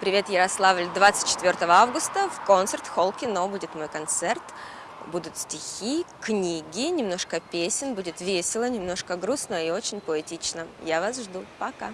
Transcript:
Привет, Ярославль! 24 августа в концерт-холл кино будет мой концерт. Будут стихи, книги, немножко песен, будет весело, немножко грустно и очень поэтично. Я вас жду. Пока!